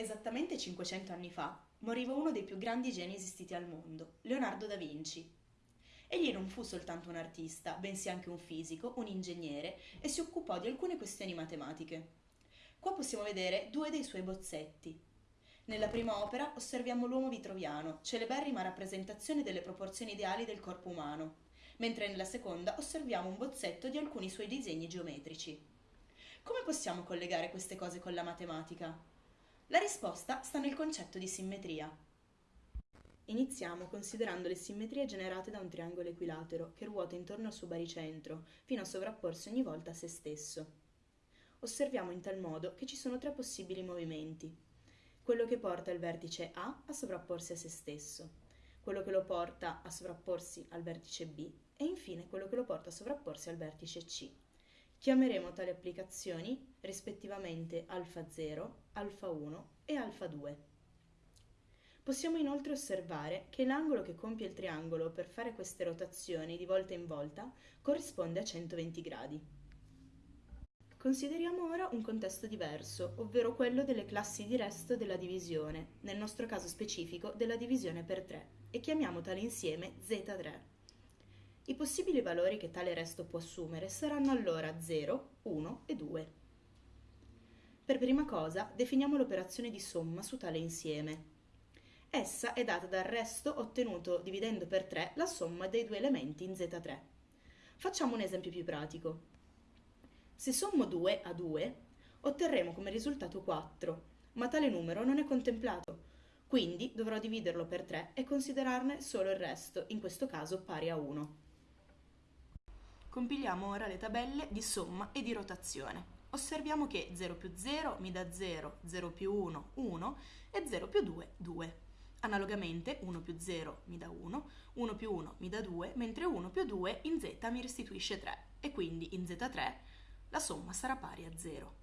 Esattamente 500 anni fa moriva uno dei più grandi geni esistiti al mondo, Leonardo da Vinci. Egli non fu soltanto un artista, bensì anche un fisico, un ingegnere e si occupò di alcune questioni matematiche. Qua possiamo vedere due dei suoi bozzetti. Nella prima opera osserviamo l'uomo vitruviano, celeberrima rappresentazione delle proporzioni ideali del corpo umano, mentre nella seconda osserviamo un bozzetto di alcuni suoi disegni geometrici. Come possiamo collegare queste cose con la matematica? La risposta sta nel concetto di simmetria. Iniziamo considerando le simmetrie generate da un triangolo equilatero che ruota intorno al suo baricentro fino a sovrapporsi ogni volta a se stesso. Osserviamo in tal modo che ci sono tre possibili movimenti. Quello che porta il vertice A a sovrapporsi a se stesso, quello che lo porta a sovrapporsi al vertice B e infine quello che lo porta a sovrapporsi al vertice C. Chiameremo tali applicazioni rispettivamente alfa 0, alfa 1 e alfa 2. Possiamo inoltre osservare che l'angolo che compie il triangolo per fare queste rotazioni di volta in volta corrisponde a 120 gradi. Consideriamo ora un contesto diverso, ovvero quello delle classi di resto della divisione, nel nostro caso specifico della divisione per 3, e chiamiamo tale insieme Z3. I possibili valori che tale resto può assumere saranno allora 0, 1 e 2. Per prima cosa definiamo l'operazione di somma su tale insieme. Essa è data dal resto ottenuto dividendo per 3 la somma dei due elementi in Z3. Facciamo un esempio più pratico. Se sommo 2 a 2, otterremo come risultato 4, ma tale numero non è contemplato, quindi dovrò dividerlo per 3 e considerarne solo il resto, in questo caso pari a 1. Compiliamo ora le tabelle di somma e di rotazione. Osserviamo che 0 più 0 mi dà 0, 0 più 1, 1 e 0 più 2, 2. Analogamente 1 più 0 mi dà 1, 1 più 1 mi dà 2, mentre 1 più 2 in z mi restituisce 3 e quindi in z3 la somma sarà pari a 0.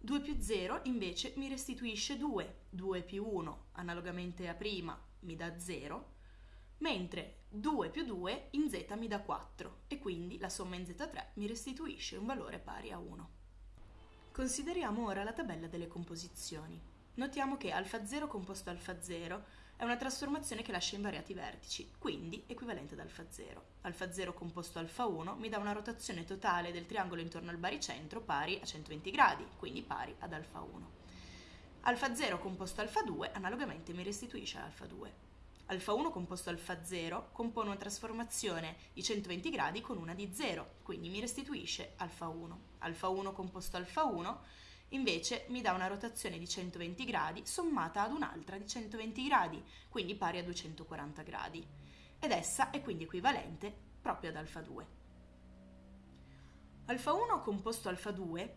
2 più 0 invece mi restituisce 2, 2 più 1 analogamente a prima mi dà 0, mentre 2 più 2 in z mi dà 4 e quindi la somma in z3 mi restituisce un valore pari a 1. Consideriamo ora la tabella delle composizioni. Notiamo che alfa 0 composto alfa 0 è una trasformazione che lascia invariati vertici, quindi equivalente ad alfa 0. Alfa 0 composto alfa 1 mi dà una rotazione totale del triangolo intorno al baricentro pari a 120 gradi, quindi pari ad alfa 1. Alfa 0 composto alfa 2 analogamente mi restituisce alfa 2 alfa 1 composto alfa 0 compone una trasformazione di 120 gradi con una di 0, quindi mi restituisce alfa 1. Alfa 1 composto alfa 1 invece mi dà una rotazione di 120 gradi sommata ad un'altra di 120 gradi, quindi pari a 240 gradi, ed essa è quindi equivalente proprio ad alfa 2. Alfa 1 composto alfa 2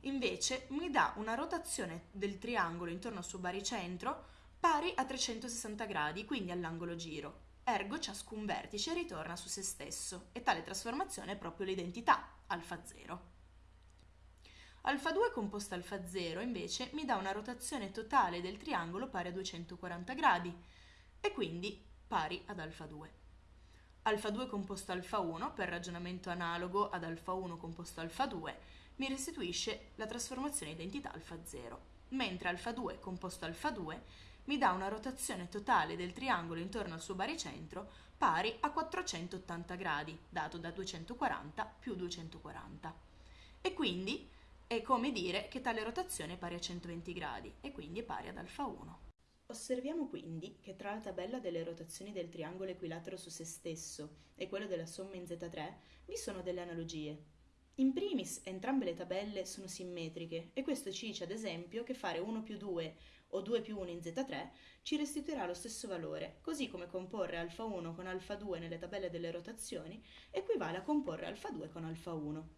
invece mi dà una rotazione del triangolo intorno al suo baricentro pari a 360 gradi, quindi all'angolo giro. Ergo ciascun vertice ritorna su se stesso e tale trasformazione è proprio l'identità, alfa 0. Alfa 2 composta alfa 0 invece mi dà una rotazione totale del triangolo pari a 240 gradi e quindi pari ad alfa 2. Alfa 2 composto alfa 1, per ragionamento analogo ad alfa 1 composto alfa 2, mi restituisce la trasformazione identità alfa 0, mentre alfa 2 composto alfa 2 mi dà una rotazione totale del triangolo intorno al suo baricentro pari a 480 gradi, dato da 240 più 240. E quindi è come dire che tale rotazione è pari a 120 gradi e quindi è pari ad alfa 1. Osserviamo quindi che tra la tabella delle rotazioni del triangolo equilatero su se stesso e quello della somma in Z3 vi sono delle analogie. In primis, entrambe le tabelle sono simmetriche e questo ci dice ad esempio che fare 1 più 2 o 2 più 1 in Z3 ci restituirà lo stesso valore, così come comporre alfa 1 con alfa 2 nelle tabelle delle rotazioni equivale a comporre alfa 2 con alfa 1.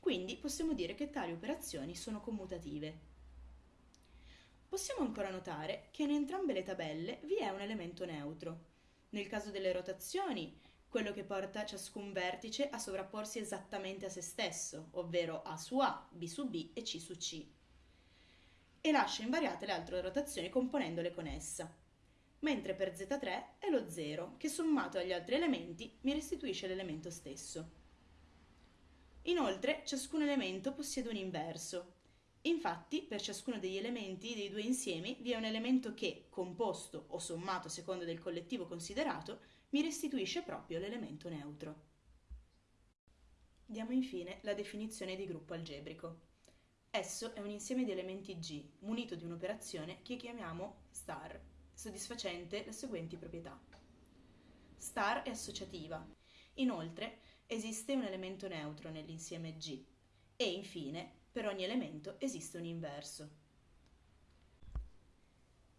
Quindi possiamo dire che tali operazioni sono commutative. Possiamo ancora notare che in entrambe le tabelle vi è un elemento neutro. Nel caso delle rotazioni, quello che porta ciascun vertice a sovrapporsi esattamente a se stesso, ovvero A su A, B su B e C su C e lascia invariate le altre rotazioni componendole con essa. Mentre per Z3 è lo 0, che sommato agli altri elementi mi restituisce l'elemento stesso. Inoltre, ciascun elemento possiede un inverso. Infatti, per ciascuno degli elementi dei due insiemi vi è un elemento che, composto o sommato a seconda del collettivo considerato, mi restituisce proprio l'elemento neutro. Diamo infine la definizione di gruppo algebrico. Esso è un insieme di elementi G, munito di un'operazione che chiamiamo star, soddisfacente le seguenti proprietà. Star è associativa. Inoltre, esiste un elemento neutro nell'insieme G. E infine, per ogni elemento esiste un inverso.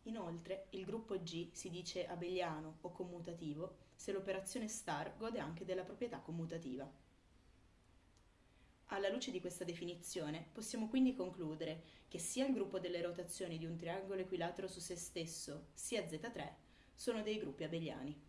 Inoltre, il gruppo G si dice abeliano o commutativo se l'operazione star gode anche della proprietà commutativa. Alla luce di questa definizione, possiamo quindi concludere che sia il gruppo delle rotazioni di un triangolo equilatero su se stesso, sia Z3, sono dei gruppi abeliani.